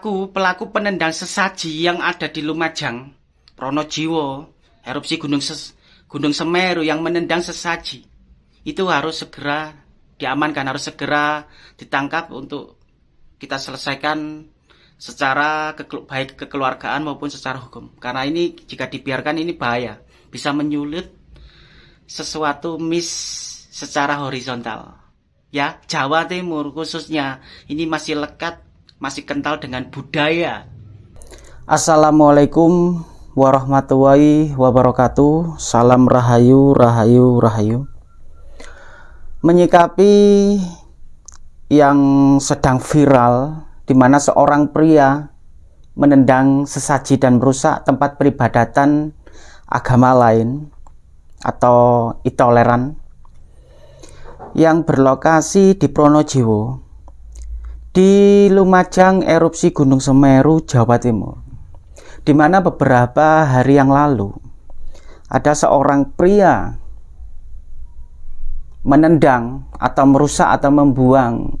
pelaku pelaku penendang sesaji yang ada di Lumajang, Pronojiwo, erupsi Gunung Ses, Gunung Semeru yang menendang sesaji itu harus segera diamankan, harus segera ditangkap untuk kita selesaikan secara ke, baik kekeluargaan maupun secara hukum. Karena ini jika dibiarkan ini bahaya, bisa menyulit sesuatu mis secara horizontal. Ya, Jawa Timur khususnya ini masih lekat, masih kental dengan budaya. Assalamualaikum warahmatullahi wabarakatuh. Salam rahayu, rahayu, rahayu. Menyikapi yang sedang viral di mana seorang pria menendang sesaji dan merusak tempat peribadatan agama lain atau intoleran yang berlokasi di Pronojiwo di Lumajang erupsi Gunung Semeru Jawa Timur di mana beberapa hari yang lalu ada seorang pria menendang atau merusak atau membuang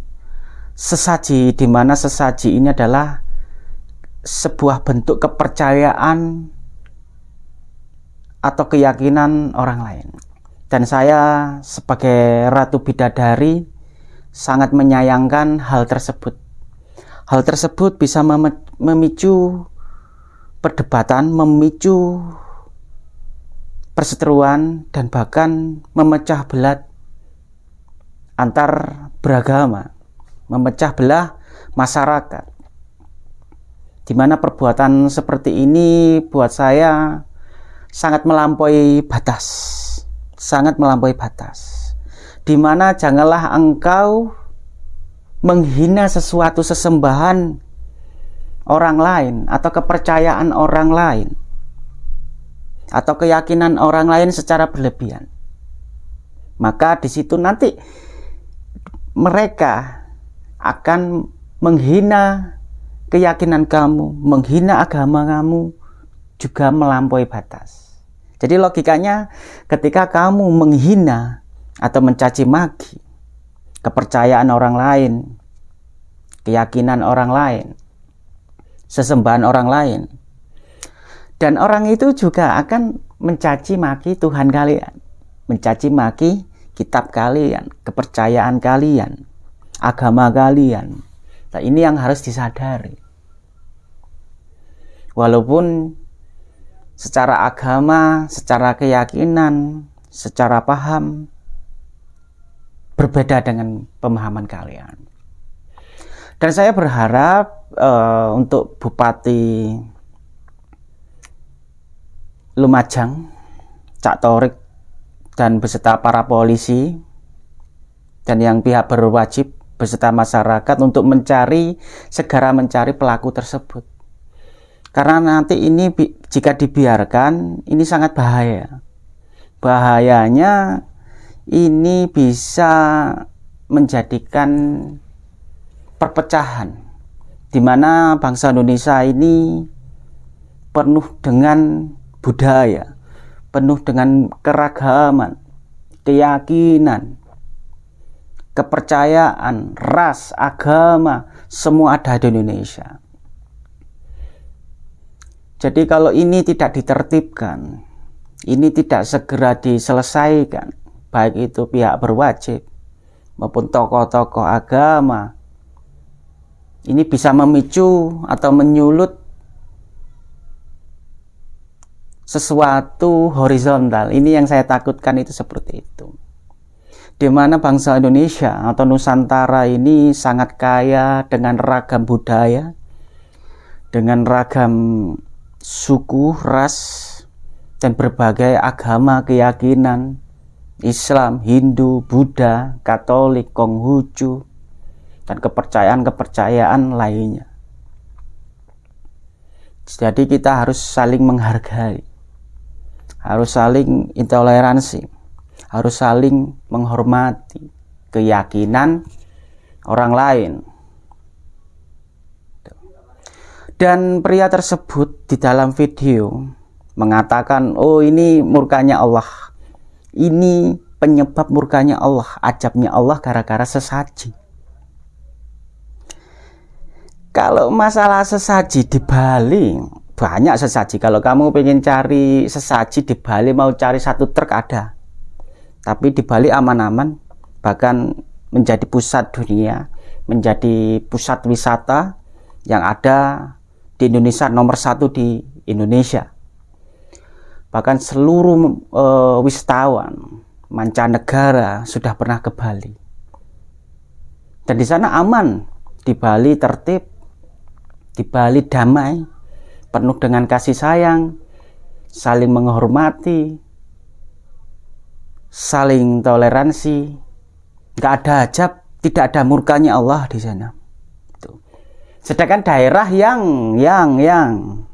sesaji di mana sesaji ini adalah sebuah bentuk kepercayaan atau keyakinan orang lain. Dan saya sebagai Ratu Bidadari sangat menyayangkan hal tersebut. Hal tersebut bisa memicu perdebatan, memicu perseteruan dan bahkan memecah belah antar beragama memecah belah masyarakat. Di mana perbuatan seperti ini buat saya sangat melampaui batas. Sangat melampaui batas. Di mana janganlah engkau menghina sesuatu sesembahan orang lain atau kepercayaan orang lain atau keyakinan orang lain secara berlebihan. Maka di situ nanti mereka akan menghina keyakinan kamu, menghina agama kamu, juga melampaui batas. Jadi logikanya ketika kamu menghina atau mencaci maki kepercayaan orang lain, keyakinan orang lain, sesembahan orang lain, dan orang itu juga akan mencaci maki Tuhan kalian, mencaci maki kitab kalian, kepercayaan kalian, agama kalian. Nah, ini yang harus disadari. Walaupun secara agama, secara keyakinan, secara paham berbeda dengan pemahaman kalian. Dan saya berharap uh, untuk Bupati Lumajang, Cak Torik dan beserta para polisi dan yang pihak berwajib beserta masyarakat untuk mencari segera mencari pelaku tersebut. Karena nanti ini jika dibiarkan ini sangat bahaya. Bahayanya ini bisa menjadikan perpecahan di mana bangsa Indonesia ini penuh dengan budaya, penuh dengan keragaman, keyakinan, kepercayaan, ras, agama, semua ada di Indonesia. Jadi kalau ini tidak ditertibkan, ini tidak segera diselesaikan, baik itu pihak berwajib maupun tokoh-tokoh agama, ini bisa memicu atau menyulut sesuatu horizontal. Ini yang saya takutkan itu seperti itu. Di mana bangsa Indonesia atau Nusantara ini sangat kaya dengan ragam budaya, dengan ragam suku, ras, dan berbagai agama keyakinan, Islam, Hindu, Buddha, Katolik, Konghucu, dan kepercayaan-kepercayaan lainnya. Jadi kita harus saling menghargai, harus saling intoleransi harus saling menghormati keyakinan orang lain. Dan pria tersebut di dalam video mengatakan, "Oh, ini murkanya Allah. Ini penyebab murkanya Allah, ajabnya Allah gara-gara sesaji." kalau masalah sesaji di Bali banyak sesaji. Kalau kamu pengen cari sesaji di Bali mau cari satu truk ada. Tapi di Bali aman-aman bahkan menjadi pusat dunia menjadi pusat wisata yang ada di Indonesia nomor satu di Indonesia bahkan seluruh e, wisatawan mancanegara sudah pernah ke Bali. Dan di sana aman. Di Bali tertib di Bali damai penuh dengan kasih sayang saling menghormati saling toleransi. Nggak ada hajab tidak ada murkanya Allah di sana. Sedangkan daerah yang yang yang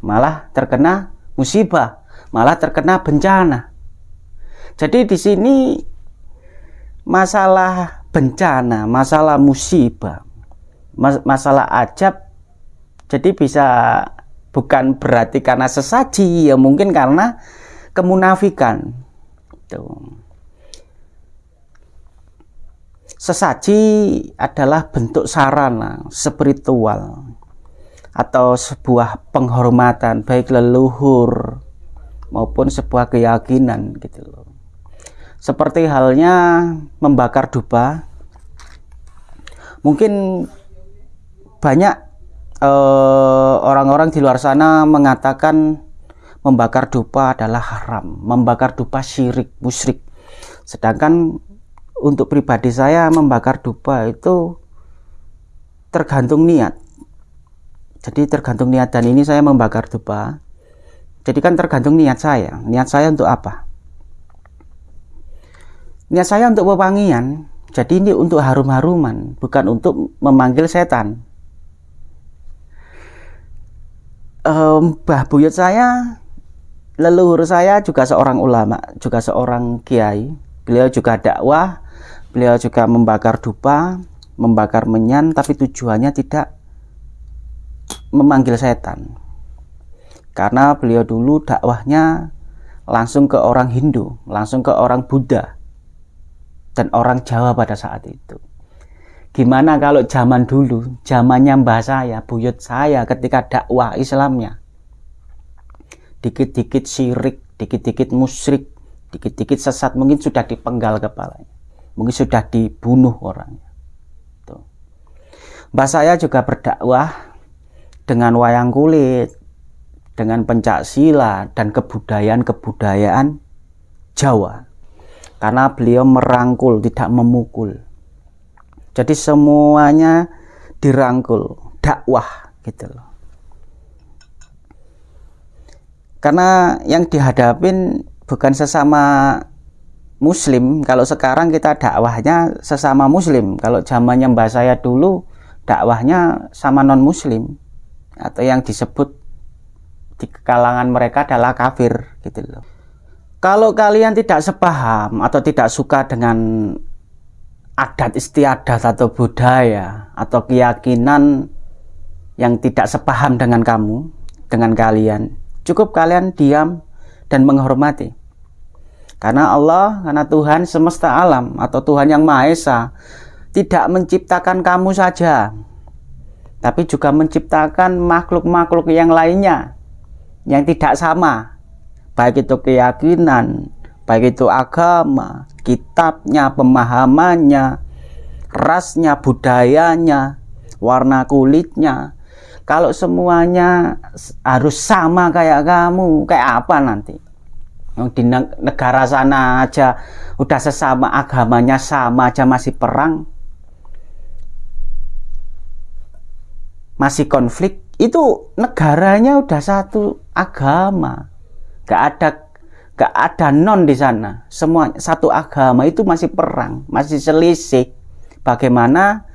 malah terkena musibah malah terkena bencana. Jadi di sini masalah bencana masalah musibah masalah ajab jadi bisa bukan berarti karena sesaji ya mungkin karena kemunafikan. Tuh. Sesaji adalah bentuk sarana spiritual atau sebuah penghormatan baik leluhur maupun sebuah keyakinan gitu loh seperti halnya membakar dupa mungkin banyak eh, orang-orang uh, di luar sana mengatakan membakar dupa adalah haram, membakar dupa syirik, musyrik. Sedangkan untuk pribadi saya membakar dupa itu tergantung niat. Jadi tergantung niat dan ini saya membakar dupa. Jadi kan tergantung niat saya. Niat saya untuk apa? Niat saya untuk wewangian. Jadi ini untuk harum-haruman, bukan untuk memanggil setan. um, Buyut saya leluhur saya juga seorang ulama juga seorang kiai beliau juga dakwah beliau juga membakar dupa membakar menyan tapi tujuannya tidak memanggil setan karena beliau dulu dakwahnya langsung ke orang Hindu langsung ke orang Buddha dan orang Jawa pada saat itu Gimana kalau zaman dulu, zamannya mbah saya, buyut saya ketika dakwah Islamnya. Dikit-dikit syirik, dikit-dikit musyrik, dikit-dikit sesat mungkin sudah dipenggal kepalanya. Mungkin sudah dibunuh orangnya. Tuh. Mbah saya juga berdakwah dengan wayang kulit, dengan pencak silat dan kebudayaan-kebudayaan Jawa. Karena beliau merangkul, tidak memukul jadi semuanya dirangkul, dakwah gitu loh. Karena yang dihadapin bukan sesama muslim. Kalau sekarang kita dakwahnya sesama muslim. Kalau zamannya mbak saya dulu dakwahnya sama non muslim atau yang disebut di kalangan mereka adalah kafir gitu loh. Kalau kalian tidak sepaham atau tidak suka dengan adat istiadat atau budaya atau keyakinan yang tidak sepaham dengan kamu, dengan kalian. Cukup kalian diam dan menghormati. Karena Allah, karena Tuhan semesta alam atau Tuhan yang Maha Esa tidak menciptakan kamu saja, tapi juga menciptakan makhluk-makhluk yang lainnya yang tidak sama, baik itu keyakinan, baik itu agama, kitabnya, pemahamannya, rasnya, budayanya, warna kulitnya. Kalau semuanya harus sama kayak kamu, kayak apa nanti? Di negara sana aja udah sesama agamanya sama aja masih perang. Masih konflik, itu negaranya udah satu agama. Gak ada gak ada non di sana. Semua satu agama itu masih perang masih selisih. Bagaimana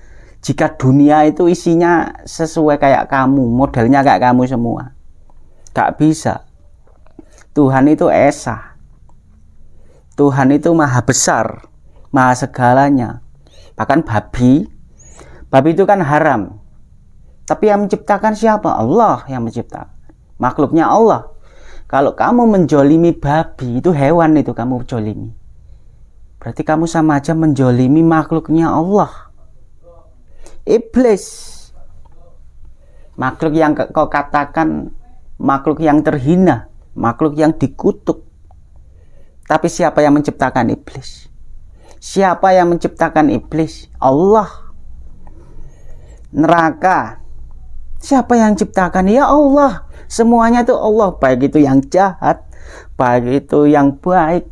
jika dunia itu isinya sesuai kayak kamu modelnya kayak kamu semua? Gak bisa. Tuhan itu esa. Tuhan itu maha besar maha segalanya. Bahkan babi babi itu kan haram tapi yang menciptakan siapa Allah yang menciptakan makhluknya Allah kalau kamu menjolimi babi, itu hewan itu kamu jolimi. Berarti kamu sama aja menjolimi makhluknya Allah. Iblis makhluk yang kau katakan makhluk yang terhina, makhluk yang dikutuk. Tapi siapa yang menciptakan iblis? Siapa yang menciptakan iblis? Allah. Neraka. Siapa yang ciptakan? Ya Allah. Semuanya itu Allah, baik itu yang jahat, baik itu yang baik,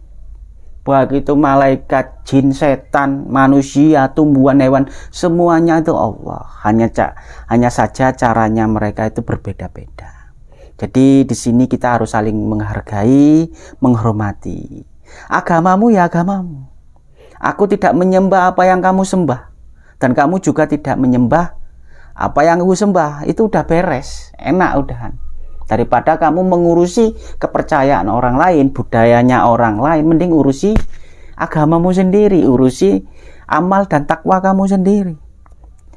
baik itu malaikat, jin, setan, manusia, tumbuhan, hewan, semuanya itu Allah. Hanya hanya saja caranya mereka itu berbeda-beda. Jadi di sini kita harus saling menghargai, menghormati. Agamamu ya agamamu. Aku tidak menyembah apa yang kamu sembah dan kamu juga tidak menyembah apa yang aku sembah. Itu udah beres, enak udahan daripada kamu mengurusi kepercayaan orang lain, budayanya orang lain, mending urusi agamamu sendiri, urusi amal dan takwa kamu sendiri.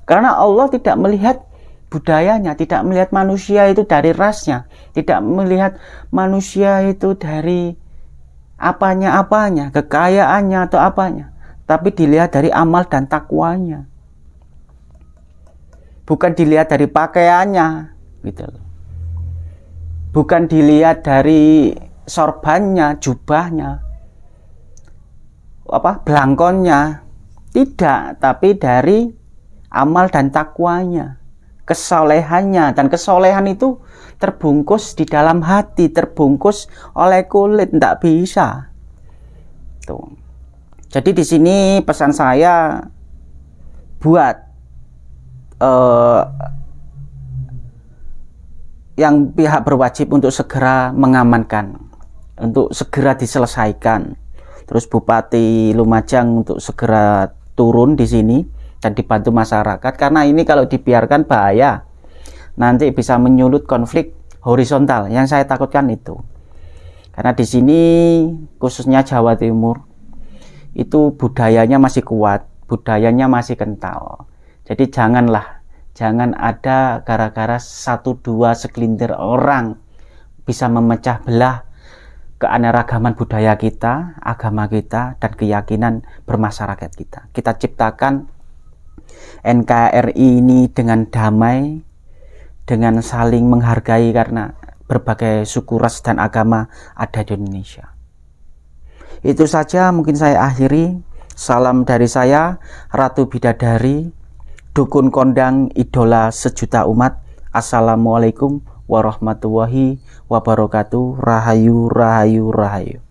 Karena Allah tidak melihat budayanya, tidak melihat manusia itu dari rasnya, tidak melihat manusia itu dari apanya-apanya, kekayaannya atau apanya, tapi dilihat dari amal dan takwanya. Bukan dilihat dari pakaiannya, gitu loh bukan dilihat dari sorbannya, jubahnya, apa belangkonnya, tidak, tapi dari amal dan takwanya, kesolehannya dan kesolehan itu terbungkus di dalam hati, terbungkus oleh kulit, tidak bisa. Tuh. Jadi di sini pesan saya buat uh, yang pihak berwajib untuk segera mengamankan, untuk segera diselesaikan. Terus Bupati Lumajang untuk segera turun di sini dan dibantu masyarakat karena ini kalau dibiarkan bahaya. Nanti bisa menyulut konflik horizontal yang saya takutkan itu. Karena di sini khususnya Jawa Timur itu budayanya masih kuat, budayanya masih kental. Jadi janganlah Jangan ada gara-gara satu dua segelintir orang bisa memecah belah keanekaragaman budaya kita, agama kita, dan keyakinan bermasyarakat kita. Kita ciptakan NKRI ini dengan damai, dengan saling menghargai karena berbagai suku ras dan agama ada di Indonesia. Itu saja mungkin saya akhiri. Salam dari saya, Ratu Bidadari, dukun kondang idola sejuta umat. Assalamualaikum warahmatullahi wabarakatuh. Rahayu Rahayu Rahayu